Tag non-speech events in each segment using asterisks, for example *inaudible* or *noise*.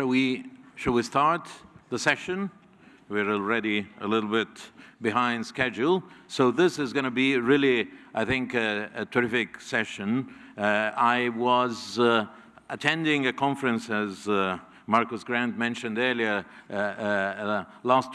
shall we, shall we start the session? We're already a little bit behind schedule. So this is going to be really, I think, a, a terrific session. Uh, I was uh, attending a conference, as uh, Marcus Grant mentioned earlier, uh, uh, last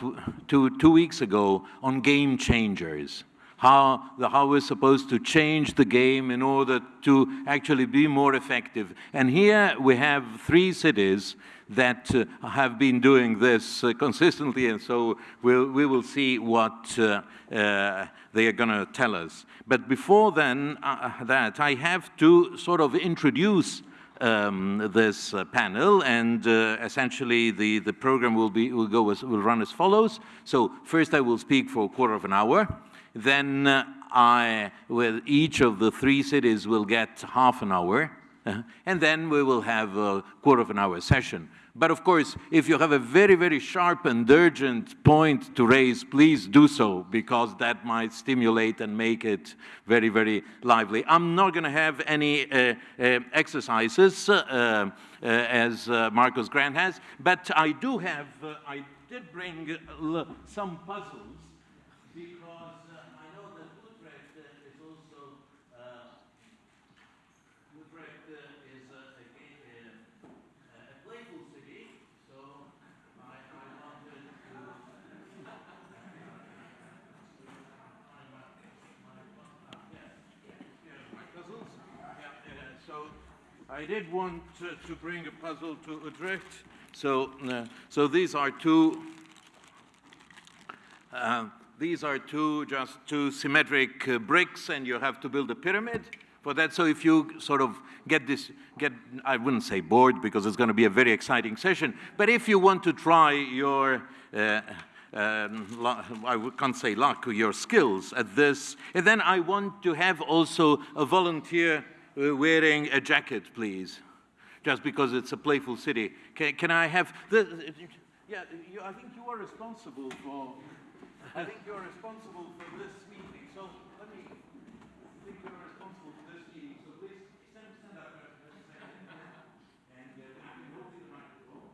two, two weeks ago, on game changers how, the, how we're supposed to change the game in order to actually be more effective. And here we have three cities that uh, have been doing this uh, consistently, and so we'll, we will see what uh, uh they are going to tell us. But before then, uh, that, I have to sort of introduce um, this uh, panel, and uh, essentially the, the program will, be, will, go as, will run as follows. So first I will speak for a quarter of an hour. Then uh, I, with each of the three cities will get half an hour, uh, and then we will have a quarter of an hour session. But of course, if you have a very, very sharp and urgent point to raise, please do so, because that might stimulate and make it very, very lively. I'm not going to have any uh, uh, exercises, uh, uh as Marcus Grant has, but I do have, I did bring some puzzles I did want to, to bring a puzzle to Utrecht. So, uh, so these are two, uh, these are two, just two symmetric uh, bricks, and you have to build a pyramid for that. So if you sort of get this, get, I wouldn't say bored because it's going to be a very exciting session, but if you want to try your, uh, um, I can't say luck, your skills at this, and then I want to have also a volunteer wearing a jacket, please, just because it's a playful city. Can, can I have the, yeah, you, I think you are responsible for, I think you're responsible for this meeting. So let me, I think you're responsible for this meeting. So please stand, stand up for a second. And uh, you can the microphone.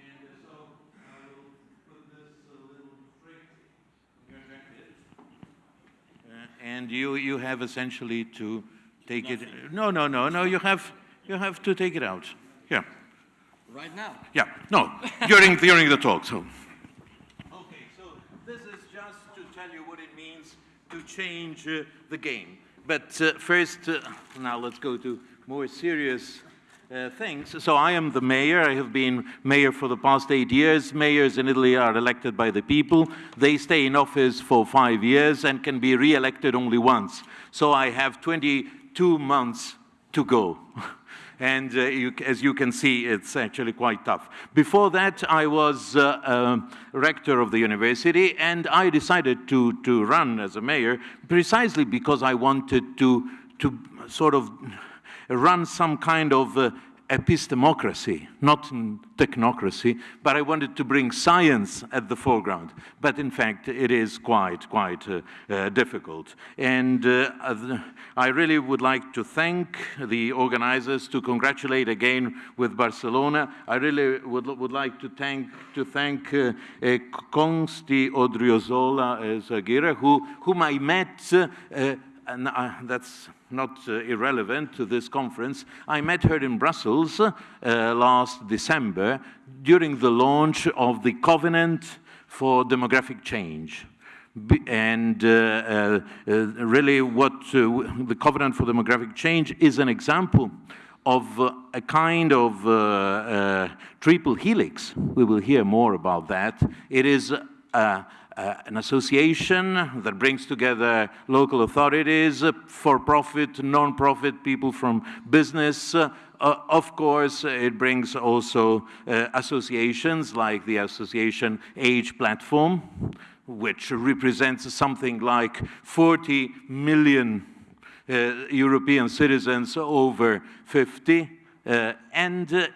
And uh, so I will put this uh, little straight in your jacket. Uh, and you, you have essentially to take Nothing. it. No, no, no, no. You have you have to take it out. Yeah. Right now. Yeah. No. during during the talk. So. Okay. So this is just to tell you what it means to change uh, the game. But uh, first, uh, now let's go to more serious uh, things. So I am the mayor. I have been mayor for the past eight years. Mayors in Italy are elected by the people. They stay in office for five years and can be re-elected only once. So I have 20 two months to go. *laughs* and uh, you, as you can see, it's actually quite tough. Before that, I was uh, uh, rector of the university, and I decided to, to run as a mayor precisely because I wanted to, to sort of run some kind of uh, epistemocracy, not technocracy, but I wanted to bring science at the foreground. But in fact, it is quite, quite uh, uh, difficult. And uh, I really would like to thank the organizers, to congratulate again with Barcelona. I really would, would like to thank, to thank uh, uh, Consti Odriozola Zagira, who, whom I met uh, and uh, that's not uh, irrelevant to this conference. I met her in Brussels uh, last December during the launch of the Covenant for Demographic Change. And uh, uh, really what the Covenant for Demographic Change is an example of a kind of triple helix. We will hear more about that. It is an association that brings together local authorities, uh, for-profit, non-profit, people from business. Uh, of course, it brings also uh, associations like the association Age Platform, which represents something like 40 million uh, European citizens over 50. Uh, and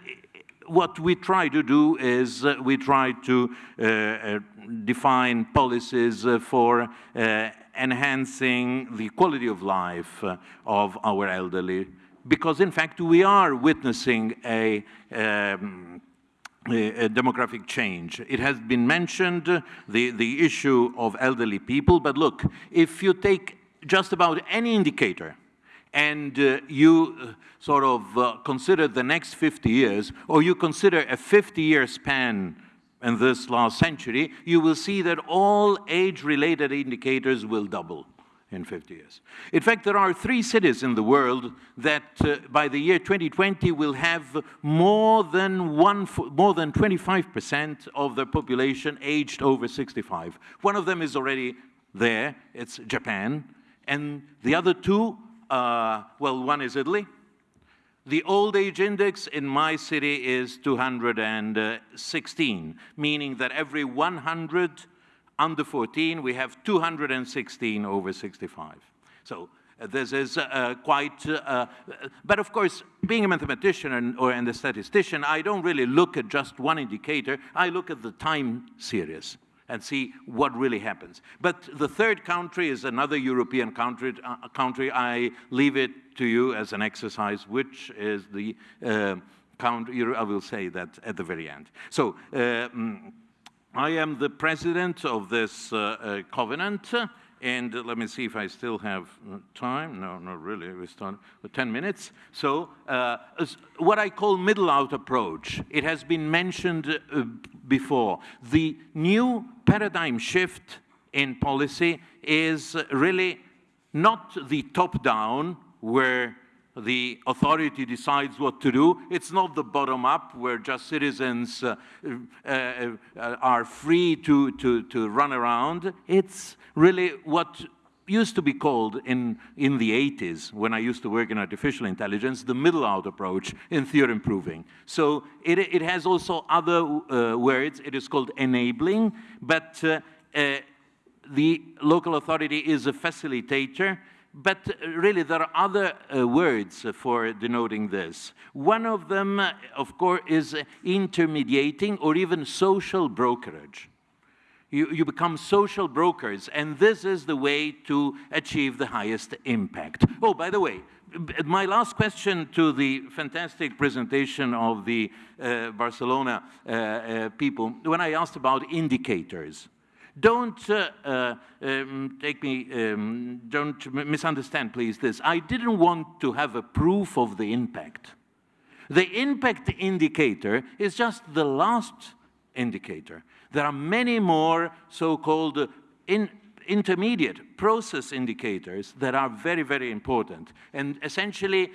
what we try to do is we try to define policies uh, for uh, enhancing the quality of life uh, of our elderly because in fact we are witnessing a, um, demographic change. It has been mentioned, the, the issue of elderly people, but look, if you take just about any indicator and uh, you sort of consider the next 50 years, or you consider a 50-year span in this last century, you will see that all age-related indicators will double in 50 years. In fact, there are three cities in the world that uh, by the year 2020 will have more than one, more than 25% of their population aged over 65. One of them is already there, it's Japan, and the other two, uh, well, one is Italy. The old age index in my city is 216, meaning that every 100 under 14, we have 216 over 65. So uh, this is uh, quite, uh, uh, but of course, being a mathematician and, or and a statistician, I don't really look at just one indicator. I look at the time series and see what really happens. But the third country is another European country. Uh, country. I leave it to you as an exercise, which is the uh, country, I will say that at the very end. So, mm, I am the president of this uh, uh, covenant, and let me see if I still have uh, time. No, not really. We start with 10 minutes. So, uh, what I call middle out approach, it has been mentioned uh, before. The new paradigm shift in policy is really not the top down, where the authority decides what to do. It's not the bottom up where just citizens uh, uh, uh, are free to, to, to run around. It's really what used to be called in, in the 80s, when I used to work in artificial intelligence, the middle out approach in theorem proving. So it, it has also other uh, words. It is called enabling, but uh, uh, the local authority is a facilitator but uh, really, there are other uh, words for denoting this. One of them, uh, of course, is intermediating or even social brokerage. You, you, become social brokers, and this is the way to achieve the highest impact. Oh, by the way, my last question to the fantastic presentation of the uh, Barcelona uh, uh, people, when I asked about indicators, don't uh, uh, um, take me, um, don't misunderstand, please, this. I didn't want to have a proof of the impact. The impact indicator is just the last indicator. There are many more so-called in intermediate process indicators that are very, very important. And essentially,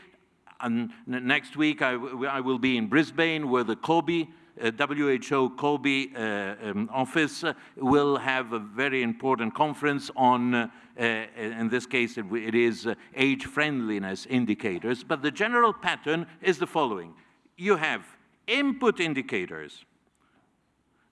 um, next week I, I will be in Brisbane where the Kobe WHO Kobe uh, um, office will have a very important conference on, uh, in this case it, it is age friendliness indicators, but the general pattern is the following. You have input indicators,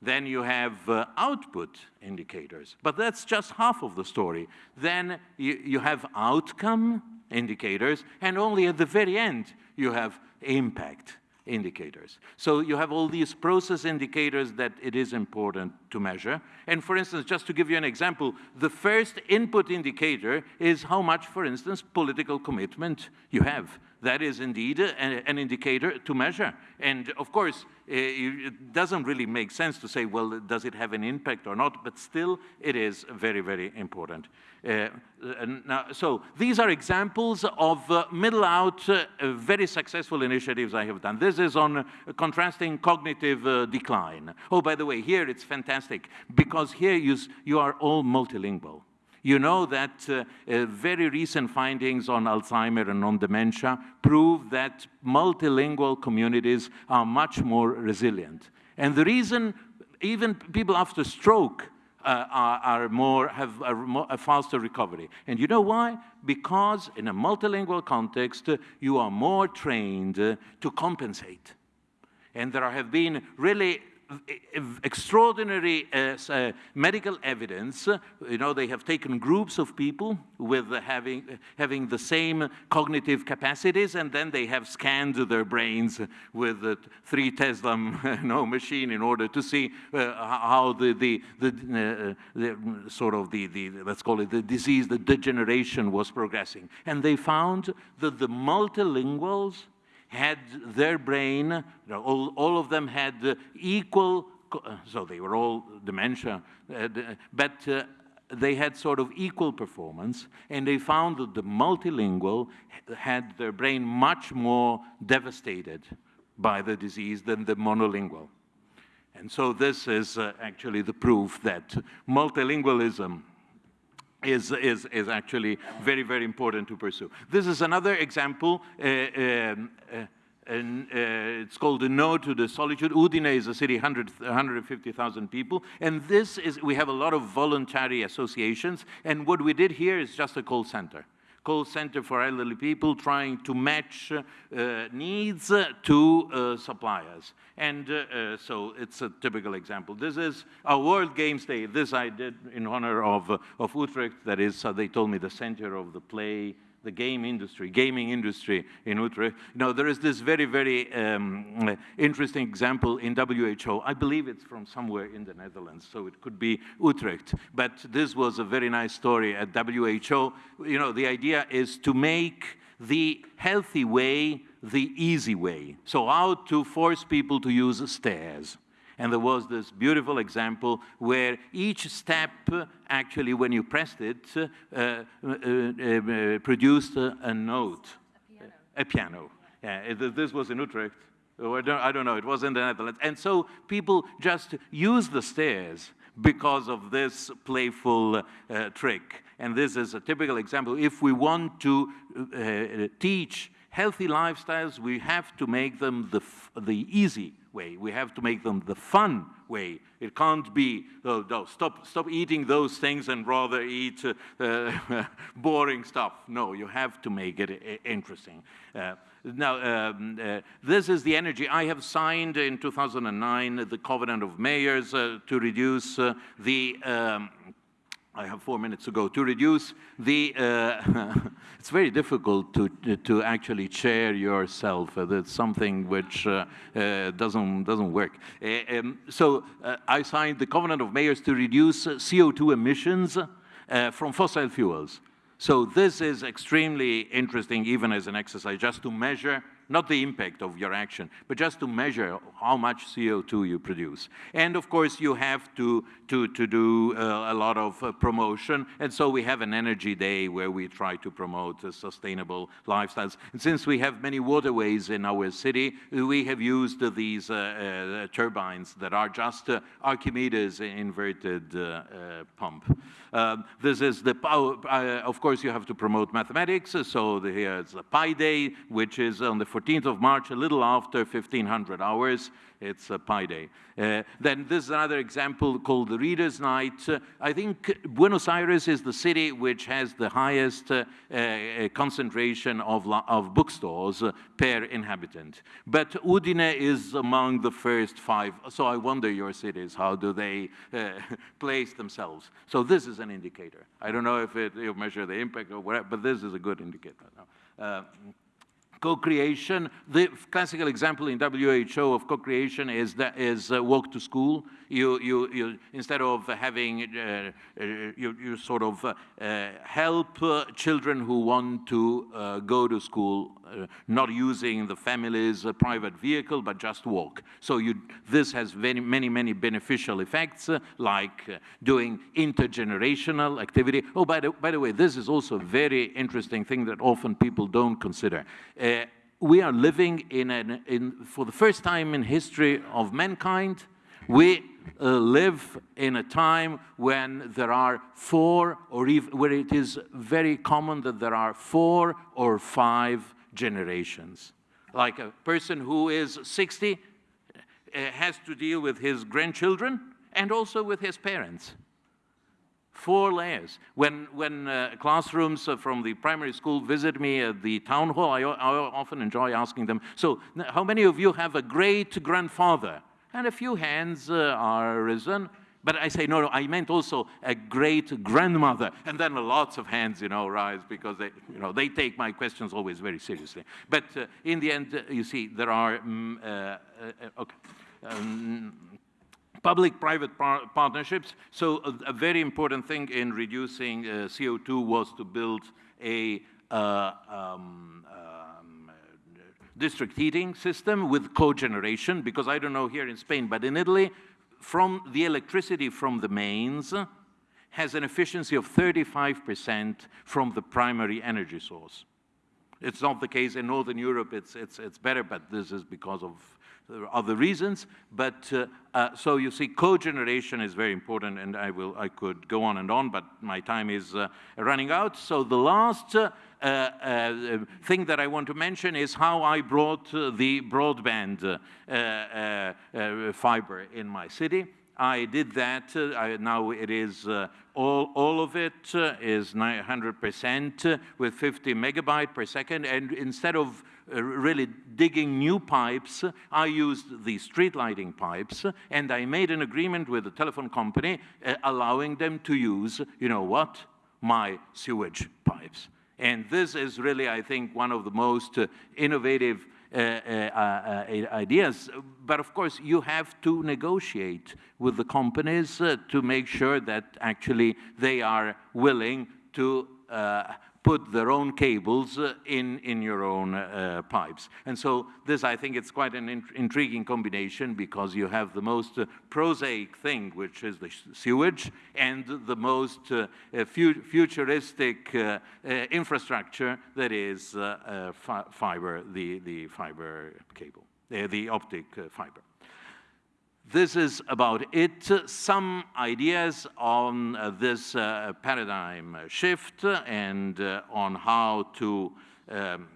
then you have uh, output indicators. But that's just half of the story. Then you, you have outcome indicators, and only at the very end you have impact indicators. So you have all these process indicators that it is important to measure. And for instance, just to give you an example, the first input indicator is how much, for instance, political commitment you have. That is indeed an indicator to measure. And of course, it doesn't really make sense to say, well, does it have an impact or not? But still, it is very, very important. Uh, now, so these are examples of uh, middle out uh, very successful initiatives I have done. This is on contrasting cognitive uh, decline. Oh, by the way, here it's fantastic because here you, you are all multilingual. You know that uh, uh, very recent findings on Alzheimer and on dementia prove that multilingual communities are much more resilient. And the reason even people after stroke uh, are, are, more, have a, a, faster recovery. And you know why? Because in a multilingual context, uh, you are more trained uh, to compensate. And there have been really extraordinary uh, uh, medical evidence. You know, they have taken groups of people with having, having the same cognitive capacities, and then they have scanned their brains with the three Tesla *laughs* you know, machine in order to see uh, how the, the, the, uh, the, sort of the, the, let's call it the disease, the degeneration was progressing. And they found that the multilinguals had their brain, all, all of them had equal, so they were all dementia, uh, but uh, they had sort of equal performance, and they found that the multilingual had their brain much more devastated by the disease than the monolingual. And so this is uh, actually the proof that multilingualism is, is, is actually very, very important to pursue. This is another example. Uh, um, uh, and uh, it's called the No to the Solitude. Udine is a city, 100, 150,000 people. And this is, we have a lot of voluntary associations. And what we did here is just a call center call center for elderly people trying to match uh, needs to uh, suppliers. And uh, uh, so it's a typical example. This is a World Games Day. This I did in honor of, of Utrecht. That is, they told me, the center of the play the game industry, gaming industry in Utrecht. You know, there is this very, very um, interesting example in WHO. I believe it's from somewhere in the Netherlands, so it could be Utrecht. But this was a very nice story at WHO. You know, the idea is to make the healthy way the easy way. So how to force people to use stairs. And there was this beautiful example where each step, actually, when you pressed it, uh, uh, uh, produced a note. A piano. A piano. Yeah, this was in Utrecht. Oh, I don't, I don't know, it was in the Netherlands. And so people just use the stairs because of this playful uh, trick. And this is a typical example. If we want to uh, teach healthy lifestyles, we have to make them the, the easy way. We have to make them the fun way. It can't be, oh, no, stop, stop eating those things and rather eat uh, uh, *laughs* boring stuff. No, you have to make it uh, interesting. Uh, now, um, uh, this is the energy. I have signed in 2009 the Covenant of Mayors uh, to reduce the um, I have four minutes to go. To reduce the, uh, *laughs* it's very difficult to, to actually chair yourself. Uh, that's something which uh, uh doesn't, doesn't work. Uh, um, so I signed the Covenant of Mayors to reduce CO2 emissions from fossil fuels. So this is extremely interesting, even as an exercise, just to measure not the impact of your action, but just to measure how much CO2 you produce. And of course, you have to, to, to do uh, a lot of uh, promotion. And so we have an energy day where we try to promote uh, sustainable lifestyles. And since we have many waterways in our city, we have used these uh, uh, turbines that are just uh, Archimedes inverted pump. Um, this is the power, of course, you have to promote mathematics. So here's the Pi Day, which is on the 14th of March, a little after 1500 hours. It's a Pi Day. Uh, then this is another example called the Reader's Night. Uh, I think Buenos Aires is the city which has the highest uh, uh concentration of, of bookstores uh, per inhabitant. But Udine is among the first five. So I wonder your cities, how do they uh, *laughs* place themselves? So this is an indicator. I don't know if it, you measure the impact or whatever, but this is a good indicator. Co-creation, the classical example in WHO of co-creation is, that is uh, walk to school. You, you, you, instead of having, uh, uh, you, you sort of uh, help uh, children who want to go to school, not using the family's private vehicle, but just walk. So you, this has very, many, many beneficial effects, like doing intergenerational activity. Oh, by the, by the way, this is also a very interesting thing that often people don't consider we are living in, an, in, for the first time in history of mankind, we uh, live in a time when there are four, or even where it is very common that there are four or five generations. Like a person who is 60 uh, has to deal with his grandchildren and also with his parents four layers. When, when uh, classrooms uh, from the primary school visit me at the town hall, I, I often enjoy asking them, so how many of you have a great-grandfather? And a few hands uh, are risen. But I say, no, no, I meant also a great grandmother. And then lots of hands, you know, rise because they, you know, they take my questions always very seriously. But uh, in the end, uh, you see, there are, um, uh, uh, okay. Um, Public-private par partnerships. So a, a, very important thing in reducing uh, CO2 was to build a uh, um, district heating system with cogeneration, because I don't know here in Spain, but in Italy, from the electricity from the mains has an efficiency of 35% from the primary energy source. It's not the case in Northern Europe, it's, it's, it's better, but this is because of other reasons. But uh, uh, so you see, cogeneration is very important, and I will I could go on and on, but my time is uh, running out. So the last uh, uh, thing that I want to mention is how I brought the broadband fiber in my city. I did that. Uh, I, now it is uh, all, all of it uh, is 900% with 50 megabyte per second. And instead of uh, really digging new pipes, I used the street lighting pipes. And I made an agreement with the telephone company uh, allowing them to use, you know what, my sewage pipes. And this is really, I think, one of the most uh, innovative uh, uh, uh, ideas. But of course, you have to negotiate with the companies to make sure that actually they are willing to put their own cables uh, in, in your own uh, pipes. And so this, I think, it's quite an in intriguing combination because you have the most uh, prosaic thing, which is the sewage, and the most uh, uh, fu futuristic uh, infrastructure that is fi fiber, the, the fiber cable, the optic fiber. This is about it. Some ideas on uh, this uh, paradigm shift and uh, on how to um,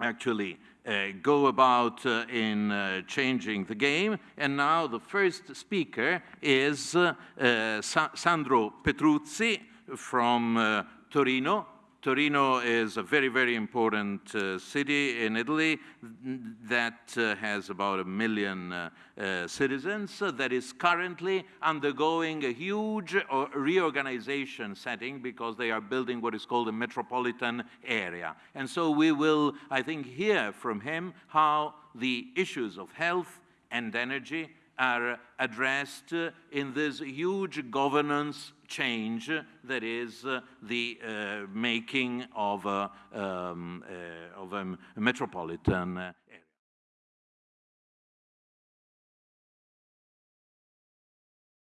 actually uh, go about uh, in uh, changing the game. And now the first speaker is Sa Sandro Petruzzi from Torino. Torino is a very, very important uh, city in Italy that uh, has about a million uh, uh citizens uh, that is currently undergoing a huge uh, reorganization setting because they are building what is called a metropolitan area. And so we will, I think, hear from him how the issues of health and energy are addressed in this huge governance change that is uh, the uh, making of a, um, uh, of a metropolitan area.